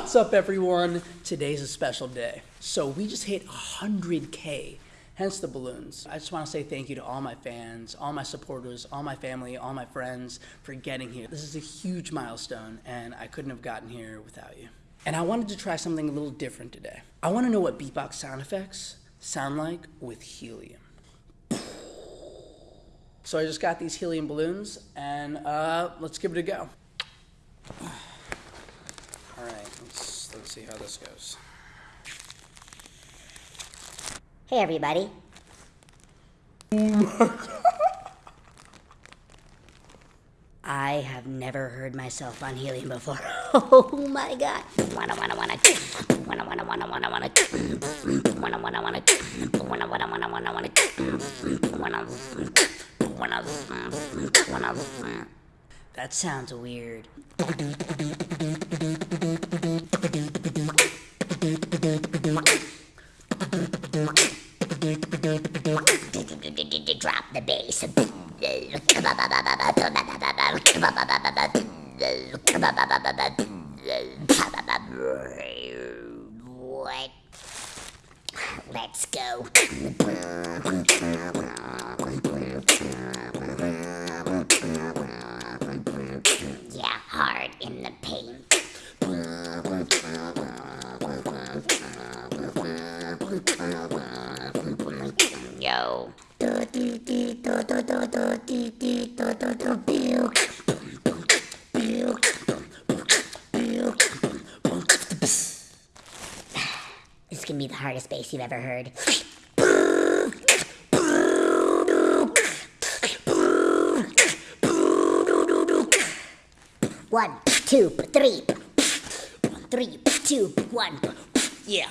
What's up, everyone? Today's a special day. So, we just hit 100K, hence the balloons. I just want to say thank you to all my fans, all my supporters, all my family, all my friends for getting here. This is a huge milestone, and I couldn't have gotten here without you. And I wanted to try something a little different today. I want to know what beatbox sound effects sound like with helium. So I just got these helium balloons, and uh, let's give it a go. Let's see how this goes. Hey, everybody. I have never heard myself on helium before. Oh my god. Wanna wanna wanna wanna wanna wanna wanna wanna wanna wanna wanna wanna wanna wanna wanna wanna wanna wanna wanna That sounds weird. The bass. What? Let's go. Yeah, hard in the paint. Yo. This can be the hardest bass you've ever heard. One, two, three. Three, two, one. Yeah.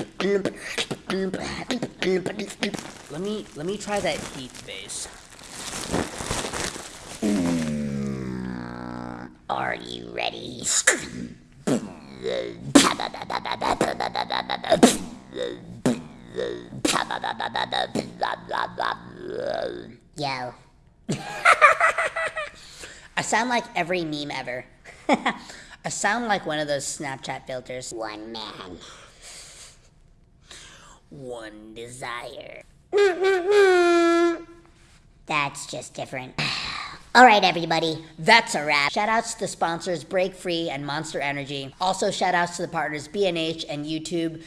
let me try that heat bass. Are you ready? Yo. I sound like every meme ever. I sound like one of those Snapchat filters. One man. One desire. That's just different. All right, everybody, that's a wrap. Shout outs to the sponsors Break Free and Monster Energy. Also, shout outs to the partners B&H and YouTube.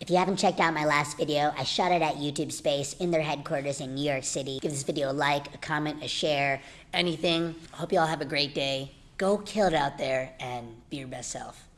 If you haven't checked out my last video, I shot it at YouTube Space in their headquarters in New York City. Give this video a like, a comment, a share, anything. Hope you all have a great day. Go kill it out there and be your best self.